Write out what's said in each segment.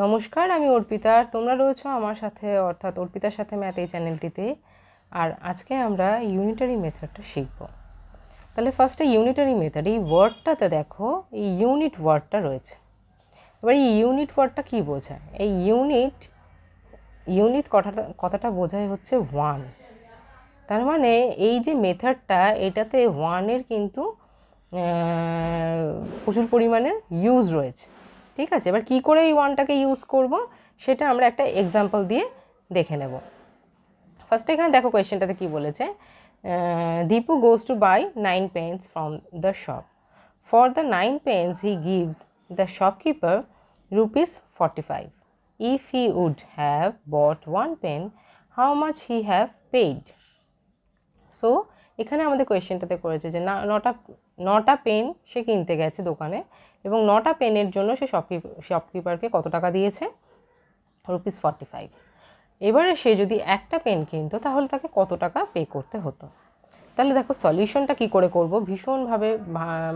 নমস্কার, আমি অর্পিতা আর তোমরা রয়েছো আমার সাথে, অর্থাৎ অর্পিতার সাথে ম্যাথ এই চ্যানেলটিতে। আর আজকে আমরা ইউনিটারি মেথডটা শিখব। তাহলে ফার্স্টে ইউনিটারি মেথড এই ওয়ার্ডটাতে দেখো, এই ইউনিট ওয়ার্ডটা রয়েছে। এবার এই ইউনিট ওয়ার্ডটা কী বোঝায়? এই ইউনিট ইউনিট কথাটা কথাটা বোঝায় হচ্ছে ওয়ান তার মানে এই যে মেথডটা এটাতে ওয়ানের কিন্তু প্রচুর পরিমাণে ইউজ রয়েছে। ঠিক আছে? এবার কি করে এই ওয়ানটাকে ইউজ করব? সেটা আমরা একটা এক্সাম্পল দিয়ে দেখে নেব। ফার্স্ট এখানে দেখো কোয়েশ্চেনটাতে কি বলেছে? Dipu goes to buy nine pens from the shop for the nine pens he gives the shopkeeper rupees forty five if he would have bought one pen how much he have paid so এখানে আমাদের কোয়েশ্চেনটাতে করেছে যে, না, নটা নটা pen সে কিনতে গেছে দোকানে। এবং নটা পেনের জন্য সে শপকিপ শপকিপারকে কত টাকা দিয়েছে? রুপিস ফর্টি ফাইভ এবারে সে যদি একটা পেন কিনতো, তাহলে তাকে কত টাকা পে করতে হতো? তাহলে দেখো সলিউশনটা কি করে করব? ভীষণভাবে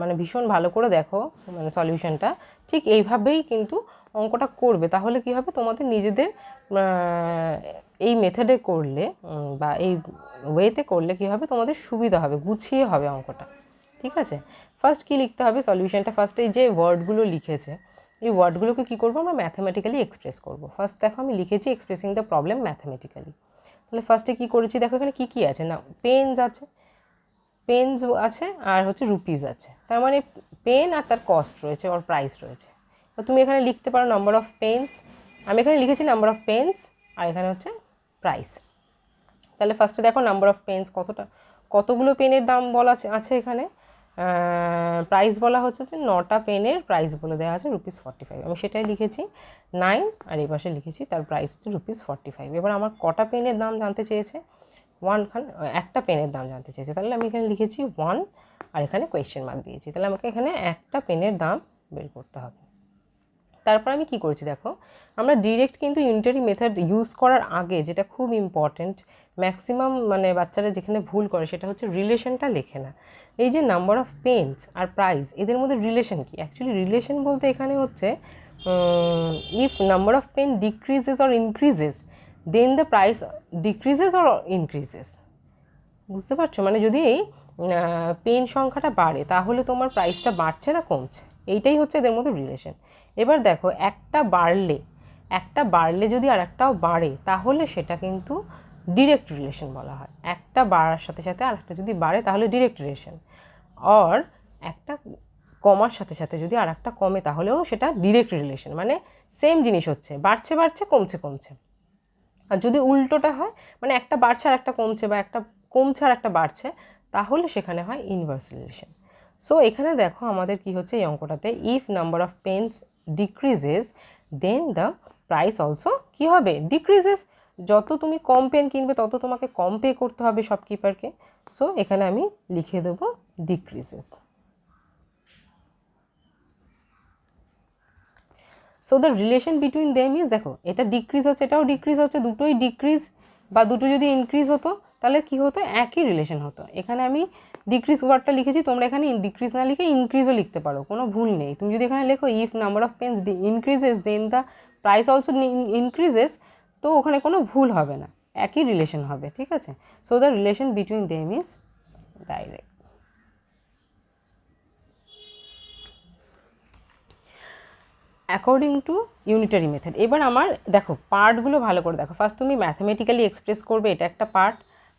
মানে ভীষণ ভালো করে দেখো মানে সলিউশনটা ঠিক এইভাবেই কিন্তু অঙ্কটা করবে। তাহলে কি হবে? তোমাদের নিজেদের এই মেথডে করলে বা এই ওয়েতে করলে কি হবে? তোমাদের সুবিধা হবে, গুছিয়ে হবে অঙ্কটা। ঠিক আছে? ফার্স্ট কী লিখতে হবে? সলিউশনটা ফার্স্টে যে ওয়ার্ডগুলো লিখেছে, এই ওয়ার্ডগুলোকে কী করব আমরা ম্যাথামেটিক্যালি এক্সপ্রেস করব। ফার্স্ট দেখো আমি লিখেছি এক্সপ্রেসিং দ্য প্রবলেম ম্যাথামেটিক্যালি তাহলে ফার্স্টে কী করেছি? দেখো এখানে কী কী আছে? না পেনস আছে পেনস আছে আর হচ্ছে রুপিস আছে। তার মানে পেন আর তার কস্ট রয়েছে ওর প্রাইস রয়েছে। তো তুমি এখানে লিখতে পারো নাম্বার অফ পেন্স আমি এখানে লিখেছি নাম্বার অফ পেন্স আর এখানে হচ্ছে প্রাইস তাহলে ফার্স্টে দেখো নাম্বার অফ পেন্স কতটা, কতগুলো পেনের দাম বলা আছে এখানে? প্রাইস বলা হচ্ছে যে নটা পেনের প্রাইস বলে দেওয়া আছে রুপিস ফর্টি ফাইভ আমি সেটাই লিখেছি নাইন আর এই পাশে লিখেছি তার প্রাইস হচ্ছে রুপিস ফর্টি ফাইভ এবার আমার কটা পেনের দাম জানতে চেয়েছে? ওয়ান খান একটা পেনের দাম জানতে চেয়েছে। তাহলে আমি এখানে লিখেছি ওয়ান আর এখানে কোয়েশ্চেন মার্ক দিয়েছি। তাহলে আমাকে এখানে একটা পেনের দাম বের করতে হবে। তারপর আমি কি করেছি দেখো? আমরা ডিরেক্ট কিন্তু ইউনিটারি মেথড ইউজ করার আগে যেটা খুব ইম্পর্ট্যান্ট ম্যাক্সিমাম মানে বাচ্চারা যেখানে ভুল করে সেটা হচ্ছে রিলেশনটা লেখে না। এই যে নাম্বার অফ পেন্স আর প্রাইস এদের মধ্যে রিলেশন কি? অ্যাকচুয়ালি রিলেশন বলতে এখানে হচ্ছে if number of pen decreases or increases then the price decreases or increases বুঝতে পারছ? মানে যদি পেন সংখ্যাটা বাড়ে, তাহলে তোমার প্রাইসটা বাড়ছে না, কমছে। এইটাই হচ্ছে এদের মধ্যে রিলেশন এবার দেখো, একটা বাড়লে একটা বাড়লে যদি আর একটাও বাড়ে, তাহলে সেটা কিন্তু ডিরেক্ট রিলেশন বলা হয়। একটা বাড়ার সাথে সাথে আর একটা যদি বাড়ে, তাহলে ডিরেক্ট রিলেশন অর একটা কমার সাথে সাথে যদি আর একটা কমে, তাহলেও সেটা ডিরেক্ট রিলেশন মানে সেম জিনিস হচ্ছে। বাড়ছে বাড়ছে, কমছে কমছে। আর যদি উল্টোটা হয় মানে একটা বাড়ছে আর একটা কমছে, বা একটা কমছে আর একটা বাড়ছে, তাহলে সেখানে হয় ইনভার্স রিলেশন সো এখানে দেখো আমাদের কি হচ্ছে এই অঙ্কটাতে if number of pens decreases then the price also কি হবে? ডিক্রিজেস যত তুমি কম পেন কিনবে, তত তোমাকে কম পে করতে হবে শপকিপারকে সো এখানে আমি লিখে দেবো decreases so the relation between them is দেখো, এটা ডিক্রিজ হচ্ছে, এটাও ডিক্রিজ হচ্ছে, দুটোই ডিক্রিজ বা দুটো যদি ইনক্রিজ হতো, তাহলে কি হতো? একই রিলেশন হতো। এখানে আমি ডিক্রিজ ওয়ার্ডটা লিখেছি, তোমরা এখানে ডিক্রিজ না লিখে ইনক্রিজও লিখতে পারো, কোনো ভুল নেই। তুমি যদি এখানে লেখো if number of pens increases then the price also increases তো ওখানে কোনো ভুল হবে না, একই রিলেশন হবে, ঠিক আছে? So the relation between them is direct according to unitary method এবার আমার, দেখো পার্টগুলো ভালো করে দেখো। ফার্স্ট তুমি ম্যাথামেটিক্যালি এক্সপ্রেস করবে, এটা একটা পার্ট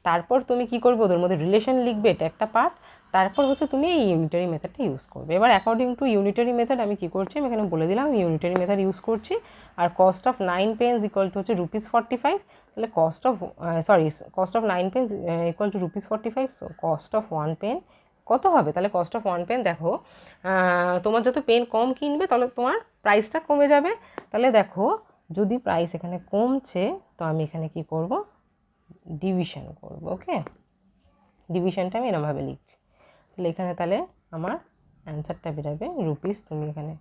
তারপর তুমি কি করবে? ওদের মধ্যে রিলেশন লিখবে, এটা একটা পার্ট তারপর হচ্ছে তুমি এই ইউনিটারি মেথডটা ইউজ করবে। এবার অ্যাকর্ডিং টু ইউনিটারি মেথড আমি কী করছি? আমি এখানে বলে দিলাম, আমি ইউনিটারি মেথড ইউজ করছি। আর cost of nine pens equal to হচ্ছে রুপিস ফর্টি ফাইভ তাহলে cost of sorry cost of nine pens equal to rupees forty five so cost of one pen কত হবে? তাহলে কস্ট অফ ওয়ান পেন দেখো তোমার যত pen কম কিনবে, তাহলে তোমার প্রাইসটা কমে যাবে। তাহলে দেখো, যদি প্রাইস এখানে কমছে, তো আমি এখানে কি করব? ডিভিশন করব ওকে ডিভিশনটা আমি এরমভাবে লিখছি। তাহলে এখানে তাহলে আমার অ্যান্সারটা বেরোবে রুপিস তুমি এখানে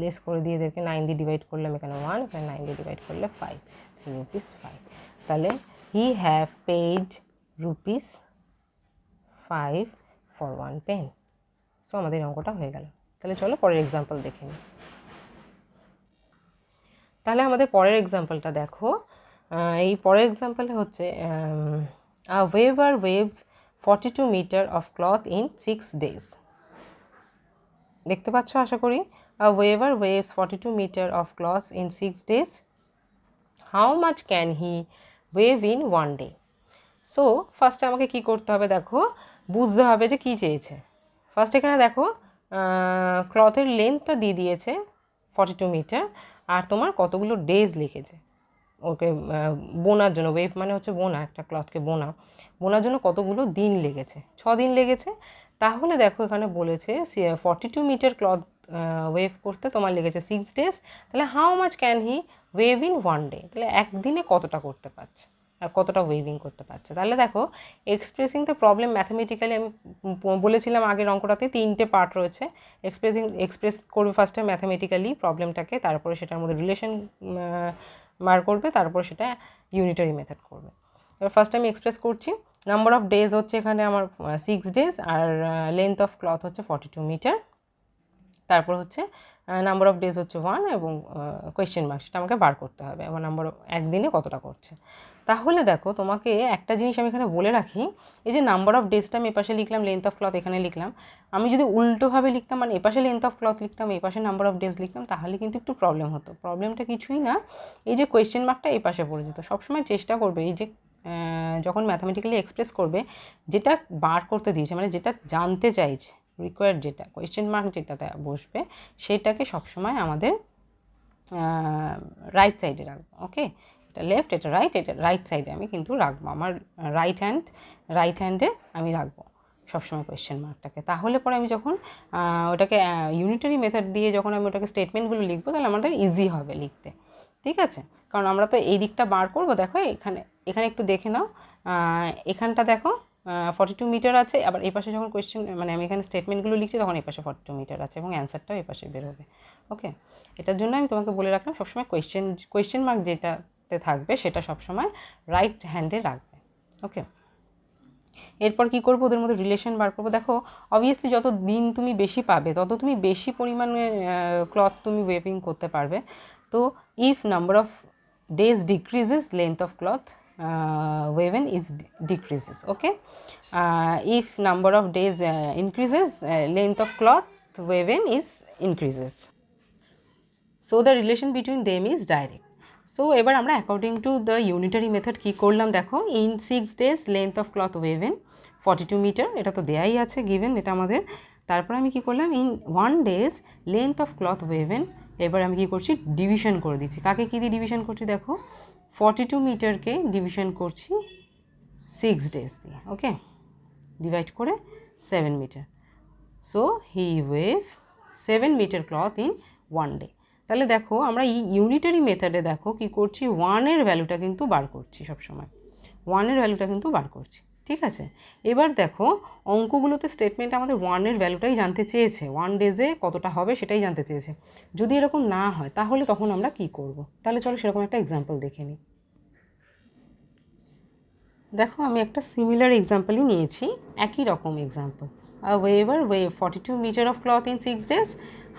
লেস করে দিয়ে এদেরকে নাইন দিয়ে ডিভাইড করলাম, এখানে ওয়ান এখানে নাইন দিয়ে ডিভাইড করলে ফাইভ রুপিস ফাইভ তাহলে he have paid rupees five for one pen so আমাদের অঙ্কটা হয়ে গেল। তাহলে চলো পরের এক্সাম্পল দেখে নিই। তাহলে আমাদের পরের এক্সাম্পলটা দেখো। এই পরের এক্সাম্পলে হচ্ছে a weaver weaves forty two metre of cloth in six days দেখতে পাচ্ছ আশা করি? A weaver weaves forty two metre of cloth in six days how much can he weave in one day so ফার্স্টে আমাকে কি করতে হবে দেখো? বুঝতে হবে যে কী চেয়েছে। ফার্স্ট এখানে দেখো ক্লথের লেন্থটা দিয়ে দিয়েছে ফর্টি টু মিটার আর তোমার কতগুলো ডেজ লিখেছে। ওকে বোনার জন্য ওয়েভ মানে হচ্ছে বোনা, একটা ক্লথকে বোনা। বোনার জন্য কতগুলো দিন লেগেছে? ছ দিন লেগেছে। তাহলে দেখো এখানে বলেছে forty two metre cloth weave করতে তোমার লেগেছে সিক্স ডেজ তাহলে how much can he weave in one day তাহলে একদিনে কতটা করতে পারছে? আর কতটা ওয়েভিং করতে পারছে? তাহলে দেখো এক্সপ্রেসিং দ্য প্রবলেম ম্যাথামেটিক্যালি আমি বলেছিলাম আগের অঙ্কটাতে, তিনটে পার্ট রয়েছে। এক্সপ্রেসিং এক্সপ্রেস করবে ফার্স্টে ম্যাথামেটিক্যালি প্রবলেমটাকে তারপরে সেটার মধ্যে রিলেশন বার করবে, তারপর সেটা ইউনিটারি মেথড করবে। এবার ফার্স্ট আমি এক্সপ্রেস করছি নাম্বার অফ ডেজ হচ্ছে এখানে আমার সিক্স ডেজ আর লেন্থ অফ ক্লথ হচ্ছে ফর্টি টু মিটার তারপর হচ্ছে নাম্বার অফ ডেজ হচ্ছে ওয়ান এবং কোয়েশ্চেন মার্ক সেটা আমাকে বার করতে হবে। আমার নাম্বার একদিনে কতটা করছে? তাহলে দেখো তোমাকে একটা জিনিস আমি এখানে বলে রাখি, এই যে নাম্বার অফ ডেজটা আমি এপাশে লিখলাম লেন্থ অফ ক্লথ এখানে লিখলাম। আমি যদি উল্টোভাবে লিখতাম মানে এপাশে লেন্থ অফ ক্লথ লিখতাম, এপাশে নাম্বার অফ ডেজ লিখতাম, তাহলে কিন্তু একটু প্রবলেম হতো। প্রবলেমটা কিছুই না, এই যে কোয়েশ্চেন মার্কটা এই পাশে পড়ে যেত। সবসময় চেষ্টা করবে, এই যে যখন ম্যাথামেটিক্যালি এক্সপ্রেস করবে, যেটা বার করতে দিয়েছে মানে যেটা জানতে চাইছে রিকোয়ার্ড যেটা কোয়েশ্চেন মার্ক যেটাতে বসবে, সেটাকে সবসময় আমাদের রাইট সাইডে রাখব ওকে এটা লেফট এটা রাইট এটা রাইট সাইডে আমি কিন্তু রাখব। আমার রাইট হ্যান্ড রাইট হ্যান্ডে আমি রাখব সবসময় কোয়েশ্চেন মার্কটাকে তাহলে পরে আমি যখন ওটাকে ইউনিটারি মেথড দিয়ে যখন আমি ওটাকে স্টেটমেন্টগুলো লিখব, তাহলে আমাদের ইজি হবে লিখতে। ঠিক আছে? কারণ আমরা তো এই দিকটা বার করব, দেখো, এখানে এখানে একটু দেখে নাও। এখানটা দেখো ফর্টি টু মিটার আছে, আবার এই পাশে যখন কোয়েশ্চেন মানে আমি এখানে স্টেটমেন্টগুলো লিখছি, তখন এই পাশে ফর্টি টু মিটার আছে এবং অ্যান্সারটাও এই পাশে বেরোবে। ওকে এটার জন্য আমি তোমাকে বলে রাখলাম, সবসময় কোয়েশ্চেন কোয়েশ্চেন মার্ক যেটাতে থাকবে সেটা সবসময় রাইট হ্যান্ডে রাখবে ওকে এরপর কি করব? ওদের মধ্যে রিলেশন বার করব। দেখো অবভিয়াসলি যত দিন তুমি বেশি পাবে তত তুমি বেশি পরিমাণে ক্লথ তুমি ওয়েভিং করতে পারবে। তো if number of days decreases length of cloth okay? uh, if number of days uh, increases uh, length of cloth woven is increases so the relation between them is direct so এবার আমরা according to the unitary method কী করলাম দেখো? In six days length of cloth woven forty two metre এটা তো দেয়াই আছে given এটা আমাদের। তারপর আমি কী করলাম? In one days length of cloth woven এবার আমি কী করছি? ডিভিশন করে দিচ্ছি। কাকে কী দিয়ে ডিভিশন করছি দেখো? ফর্টি টু মিটারকে ডিভিশন করছি সিক্স ডেজ দিয়ে ওকে ডিভাইড করে seven metre so he weave seven metre cloth in one day তাহলে দেখো, আমরা এই ইউনিটারি মেথডে দেখো কি করছি ওয়ানের ভ্যালুটা কিন্তু বার করছি সবসময়। ওয়ানের ভ্যালুটা কিন্তু বার করছি, ঠিক আছে? এবার দেখো, অঙ্কগুলোতে স্টেটমেন্ট আমাদের ওয়ানের ভ্যালুটাই জানতে চেয়েছে। ওয়ান ডেজে কতটা হবে সেটাই জানতে চেয়েছে। যদি এরকম না হয়, তাহলে তখন আমরা কি করব? তাহলে চলো সেরকম একটা এক্সাম্পল দেখে নিই। দেখো, আমি একটা সিমিলার এক্সাম্পলই নিয়েছি, একই রকম example weaver weaves forty two metre of cloth in six days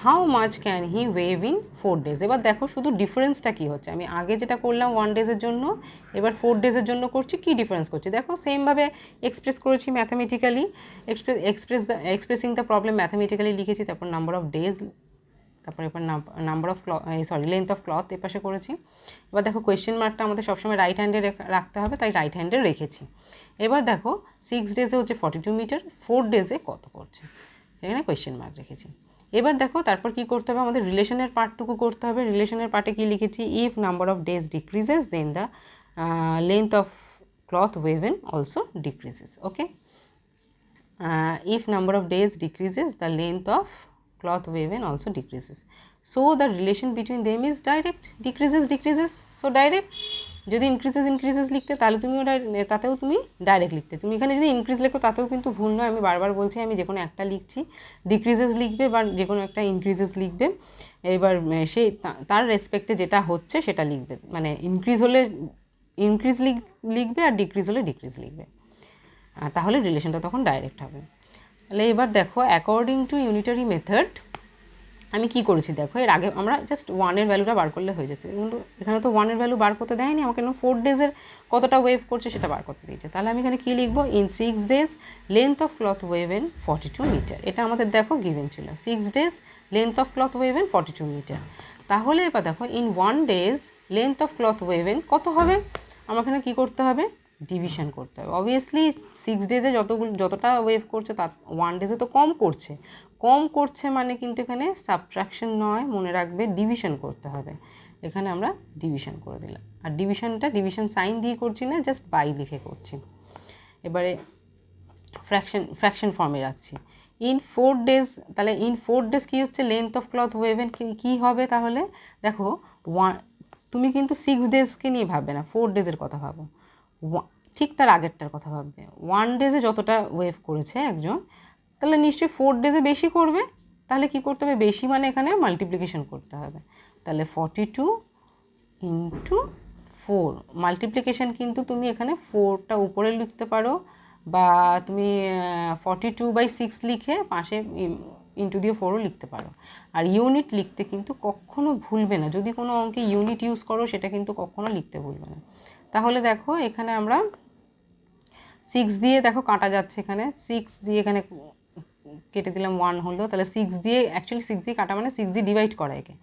how much can he weave in four days এবার দেখো শুধু ডিফারেন্সটা কী হচ্ছে? আমি আগে যেটা করলাম ওয়ান ডেজের জন্য, এবার ফোর ডেজের জন্য করছি, কী ডিফারেন্স করছি? দেখো সেমভাবে এক্সপ্রেস করেছি mathematically express express expressing the problem mathematically লিখেছি, তারপর নাম্বার অফ ডেজ তারপর এবার number of sorry length of cloth এপাশে করেছি। এবার দেখো কোয়েশ্চেন মার্কটা আমাদের সবসময় রাইট হ্যান্ডে রাখতে হবে, তাই রাইট হ্যান্ডে রেখেছি। এবার দেখো সিক্স ডেজে হচ্ছে ফর্টি টু মিটার ফোর ডেজে কত করছে? এখানে কোয়েশ্চেন মার্ক রেখেছি। এবার দেখো, তারপর কি করতে হবে? আমাদের রিলেশনের পার্টটুকু করতে হবে। রিলেশনের পার্টে কি লিখেছি? If number of days decreases then the length of cloth woven also decreases okay if number of days decreases the length of cloth woven also decreases. So, the relation between them is direct. Decreases decreases. So, direct. যদি increases increases লিখতে, তাহলে তুমি ওটা, তাতেও তুমি direct লিখতে। তুমি এখানে যদি ইনক্রিজ লেখো, তাতেও কিন্তু ভুল নয়। আমি বারবার বলছি, আমি যে কোনো একটা লিখছি। ডিক্রিজেস লিখবে বা যে কোনো একটা ইনক্রিজেস লিখবে। এবার সেই তার রেসপেক্টে যেটা হচ্ছে, সেটা লিখবে। মানে ইনক্রিজ হলে ইনক্রিজ লিখবে আর ডিক্রিজ হলে ডিক্রিজ লিখবে। তাহলে রিলেশনটা তখন ডাইরেক্ট হবে। তাহলে এবার দেখো অ্যাকর্ডিং টু ইউনিটারি মেথড আমি কি করেছি দেখো, এর আগে আমরা জাস্ট ওয়ানের ভ্যালুটা বার করলে হয়ে যেত। কিন্তু এখানে তো ওয়ানের ভ্যালু বার করতে দেয়নি, আমাকে ফোর ডেজের কতটা ওয়েভ করছে সেটা বার করতে দিয়েছে। তাহলে আমি এখানে কী লিখব? In six days length of cloth woven forty two metre এটা আমাদের দেখো গিভেন ছিল। Six days length of cloth woven forty two metre তাহলে এবার দেখো in one days length of cloth woven কত হবে? আমার এখানে কী করতে হবে? ডিভিশন করতে হবে। অবভিয়াসলি সিক্স ডেজে যতগুলো, যতটা ওয়েভ করছে, তার ওয়ান ডেজে তো কম করছে। কম করছে মানে কিন্তু এখানে সাবট্রাকশন নয়, মনে রাখবে ডিভিশন করতে হবে। এখানে আমরা ডিভিশন করে দিলাম। আর ডিভিশনটা ডিভিশন সাইন দিয়ে করছি না জাস্ট বাই লিখে করছি। এবারে ফ্র্যাকশন ফ্র্যাকশন ফর্মে রাখছি। ইন ফোর ডেজ তাহলে ইন ফোর ডেজ কী হচ্ছে? লেন্থ অফ ক্লথ ওয়েভেন কী হবে তাহলে? দেখো ওয়ান তুমি কিন্তু সিক্স ডেজকে নিয়ে ভাববে না ফোর ডেজের কথা ভাবো। ঠিক তার আগেরটার কথা ভাববে। ওয়ান ডেজে যতটা ওয়েভ করেছে একজন তাহলে নিশ্চয়ই ফোর ডেজে বেশি করবে, তাহলে কি করতে হবে? বেশি মানে এখানে মাল্টিপ্লিকেশন করতে হবে। তাহলে forty two into four multiplication কিন্তু তুমি এখানে ফোরটা উপরে লিখতে পারো, বা তুমি ফর্টি টু বাই সিক্স লিখে পাশে ইন্টু দিয়ে ফোরও লিখতে পারো। আর ইউনিট লিখতে কিন্তু কখনো ভুলবে না। যদি কোনো অঙ্কে ইউনিট ইউজ করো, সেটা কিন্তু কখনো লিখতে ভুলবে না। তাহলে দেখো, এখানে আমরা সিক্স দিয়ে, দেখো কাটা যাচ্ছে এখানে সিক্স দিয়ে এখানে কেটে দিলাম ওয়ান হলো, তাহলে সিক্স দিয়ে অ্যাকচুয়ালি সিক্স দিয়ে কাটা মানে সিক্স দিয়ে ডিভাইড করা একে।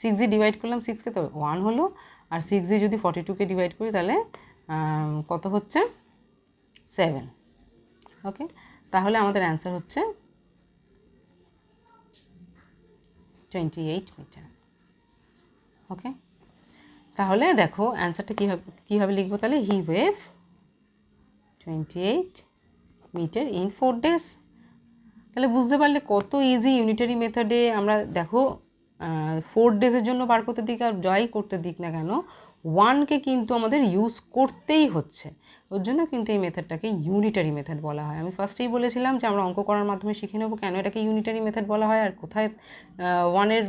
সিক্স দিয়ে ডিভাইড করলাম সিক্সকে তো ওয়ান হলো, আর সিক্স দিয়ে যদি ফর্টি টুকে ডিভাইড করি তাহলে কত হচ্ছে? সেভেন ওকে তাহলে আমাদের অ্যান্সার হচ্ছে টোয়েন্টি এইট মিটার ওকে তাহলে দেখো অ্যান্সারটা কীভাবে কীভাবে লিখব তাহলে? He weave twenty eight metre in four days তাহলে বুঝতে পারলে কত ইজি ইউনিটারি মেথডে আমরা দেখো ফোর ডেজের জন্য বার করতে দিক আর যাই করতে দিক না কেন ওয়ানকে কিন্তু আমাদের ইউজ করতেই হচ্ছে। ওর জন্য কিন্তু এই মেথডটাকে ইউনিটারি মেথড বলা হয়। আমি ফার্স্টেই বলেছিলাম যে আমরা অঙ্ক করার মাধ্যমে শিখে নেব কেন এটাকে ইউনিটারি মেথড বলা হয় আর কোথায় ওয়ানের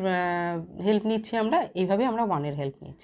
হেল্প নিচ্ছি আমরা, এইভাবে আমরা ওয়ানের হেল্প নিচ্ছি।